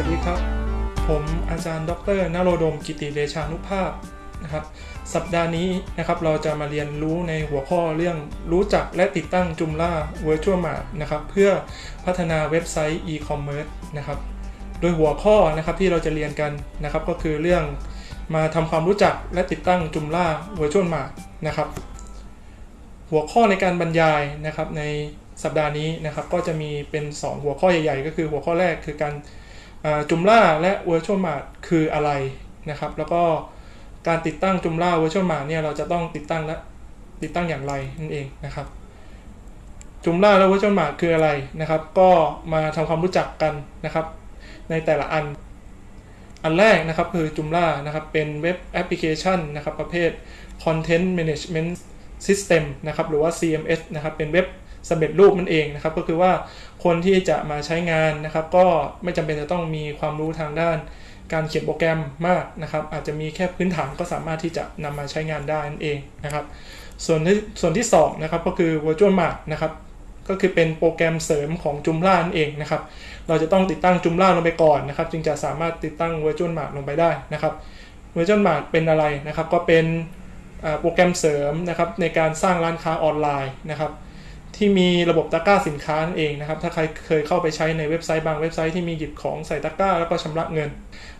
วัสดีครับ ผมอาจารย์ ดรนโรดม กิติเดชานุภาพนะครับ สัปดาห์นี้นะครับเราจะมาเรียนรู้ในหัวข้อเรื่องรู้จักและติดตั้งจุมล่า Virtual Mart นะครับ เพื่อพัฒนาเว็บไซต์ e-commerce นะครับ โดยหัวข้อนะครับที่เราจะเรียนกันนะครับ ก็คือเรื่องมาทำความรู้จักและติดตั้งจุมล่า Virtual Mart นะครับ หัวข้อในการบรรยายนะครับในสัปดาห์นี้นะครับก็จะมีเป็น 2 หัวข้อใหญ่ ๆ ก็คือหัวข้อแรกคือการ จุมล่าและ Virtual Mart คืออะไรนะครับ แล้วก็การติดตั้งจุมล่า Virtual Mart เนี่ยเราจะต้องติดตั้งและติดตั้งอย่างไรนั่นเองนะครับจุมล่าและ Virtual Mart คืออะไรนะครับ ก็มาทำความรู้จักกันนะครับ ในแต่ละอันอันแรกนะครับคือจุมล่านะครับเป็นเว็บแอปพลิเคชันนะครับประเภท Content Management System นะครับหรือว่า CMS นะครับเป็นเว็บ สำเร็จรูปนั่นเองนะครับ ก็คือว่าคนที่จะมาใช้งานนะครับ ก็ไม่จำเป็นจะต้องมีความรู้ทางด้าน การเขียนโปรแกรมมากนะครับ อาจจะมีแค่พื้นฐานก็สามารถที่จะนำมาใช้งานได้นั่นเองนะครับ ส่วนที่ส่วนที่2นะครับก็คือ Virtual Mart นะครับก็คือเป็นโปรแกรมเสริมของจุมล่านั่นเองนะครับ เราจะต้องติดตั้งจุมล่าลงไปก่อนนะครับ จึงจะสามารถติดตั้ง Virtual Mart ลงไปได้นะครับ Virtual Mart เป็นอะไรนะครับ ก็เป็นโปรแกรมเสริมนะครับในการสร้างร้านค้าออนไลน์นะครับ ที่มีระบบตะกร้าสินค้านั่นเองนะครับ ถ้าใครเคยเข้าไปใช้ในเว็บไซต์บางเว็บไซต์ที่มีหยิบของใส่ตะกร้าแล้วก็ชำระเงิน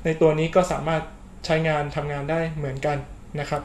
ในตัวนี้ก็สามารถใช้งานทำงานได้เหมือนกันนะครับ